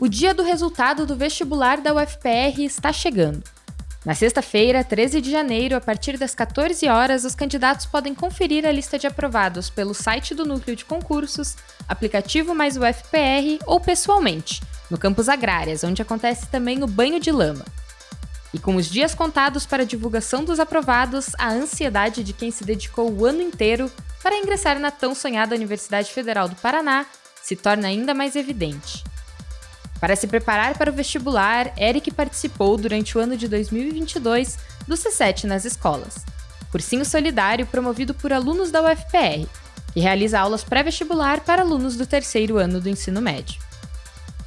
O dia do resultado do vestibular da UFPR está chegando. Na sexta-feira, 13 de janeiro, a partir das 14 horas, os candidatos podem conferir a lista de aprovados pelo site do Núcleo de Concursos, aplicativo mais UFPR ou pessoalmente, no campus Agrárias, onde acontece também o banho de lama. E com os dias contados para a divulgação dos aprovados, a ansiedade de quem se dedicou o ano inteiro para ingressar na tão sonhada Universidade Federal do Paraná se torna ainda mais evidente. Para se preparar para o vestibular, Eric participou durante o ano de 2022 do C7 nas escolas, cursinho solidário promovido por alunos da UFPR, que realiza aulas pré-vestibular para alunos do terceiro ano do ensino médio.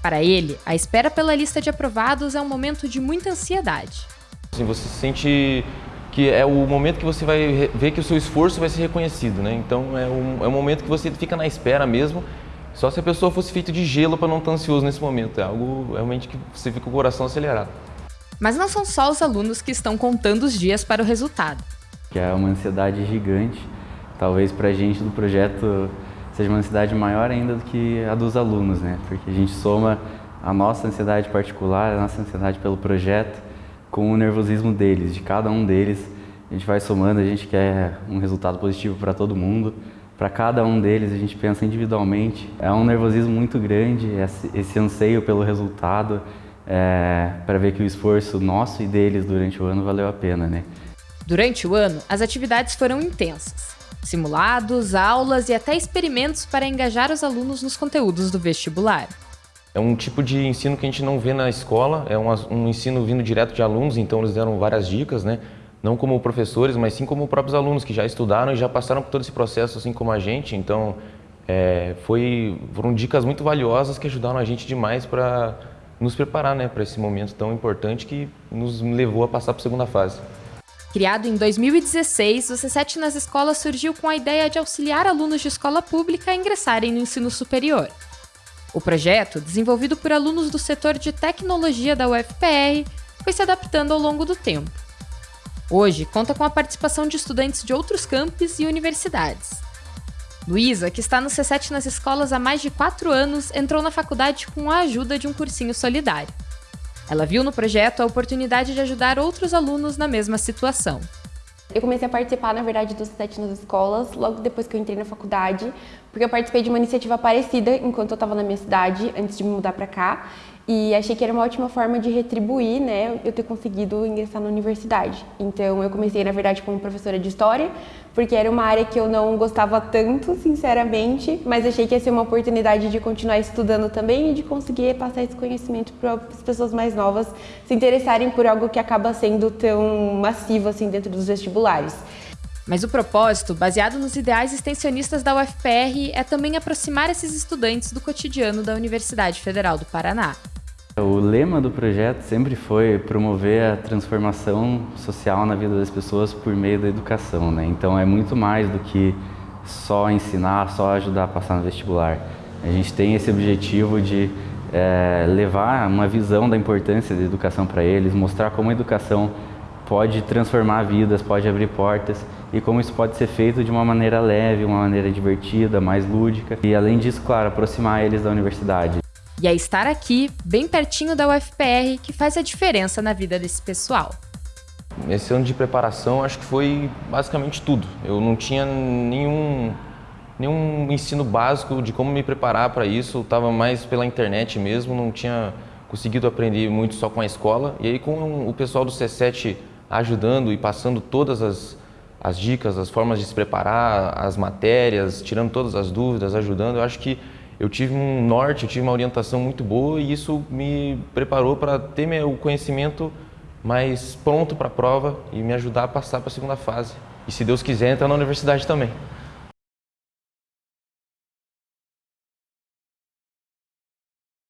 Para ele, a espera pela lista de aprovados é um momento de muita ansiedade. Assim, você sente que é o momento que você vai ver que o seu esforço vai ser reconhecido, né? Então é um, é um momento que você fica na espera mesmo só se a pessoa fosse feita de gelo para não estar ansioso nesse momento. É algo realmente que você fica com o coração acelerado. Mas não são só os alunos que estão contando os dias para o resultado. Que é uma ansiedade gigante. Talvez para a gente do projeto seja uma ansiedade maior ainda do que a dos alunos, né? Porque a gente soma a nossa ansiedade particular, a nossa ansiedade pelo projeto, com o nervosismo deles, de cada um deles. A gente vai somando, a gente quer um resultado positivo para todo mundo para cada um deles, a gente pensa individualmente. É um nervosismo muito grande, esse anseio pelo resultado, é, para ver que o esforço nosso e deles durante o ano valeu a pena, né? Durante o ano, as atividades foram intensas. Simulados, aulas e até experimentos para engajar os alunos nos conteúdos do vestibular. É um tipo de ensino que a gente não vê na escola, é um, um ensino vindo direto de alunos, então eles deram várias dicas, né? Não como professores, mas sim como próprios alunos que já estudaram e já passaram por todo esse processo, assim como a gente. Então, é, foi, foram dicas muito valiosas que ajudaram a gente demais para nos preparar né, para esse momento tão importante que nos levou a passar para a segunda fase. Criado em 2016, o C7 nas escolas surgiu com a ideia de auxiliar alunos de escola pública a ingressarem no ensino superior. O projeto, desenvolvido por alunos do setor de tecnologia da UFPR, foi se adaptando ao longo do tempo. Hoje, conta com a participação de estudantes de outros campos e universidades. Luísa, que está no C7 nas escolas há mais de quatro anos, entrou na faculdade com a ajuda de um cursinho solidário. Ela viu no projeto a oportunidade de ajudar outros alunos na mesma situação. Eu comecei a participar, na verdade, do C7 nas escolas, logo depois que eu entrei na faculdade, porque eu participei de uma iniciativa parecida enquanto eu estava na minha cidade, antes de me mudar para cá, e achei que era uma ótima forma de retribuir, né, eu ter conseguido ingressar na universidade. Então eu comecei, na verdade, como professora de História, porque era uma área que eu não gostava tanto, sinceramente, mas achei que ia ser uma oportunidade de continuar estudando também e de conseguir passar esse conhecimento para as pessoas mais novas se interessarem por algo que acaba sendo tão massivo assim dentro dos vestibulares. Mas o propósito, baseado nos ideais extensionistas da UFPR, é também aproximar esses estudantes do cotidiano da Universidade Federal do Paraná. O lema do projeto sempre foi promover a transformação social na vida das pessoas por meio da educação, né? Então é muito mais do que só ensinar, só ajudar a passar no vestibular. A gente tem esse objetivo de é, levar uma visão da importância da educação para eles, mostrar como a educação pode transformar vidas, pode abrir portas e como isso pode ser feito de uma maneira leve, uma maneira divertida, mais lúdica e além disso, claro, aproximar eles da universidade. E é estar aqui, bem pertinho da UFPR, que faz a diferença na vida desse pessoal. Esse ano de preparação acho que foi basicamente tudo. Eu não tinha nenhum, nenhum ensino básico de como me preparar para isso, estava mais pela internet mesmo, não tinha conseguido aprender muito só com a escola. E aí com o pessoal do C7 ajudando e passando todas as, as dicas, as formas de se preparar, as matérias, tirando todas as dúvidas, ajudando, eu acho que eu tive um norte, eu tive uma orientação muito boa e isso me preparou para ter meu conhecimento mais pronto para a prova e me ajudar a passar para a segunda fase. E se Deus quiser, entrar na universidade também.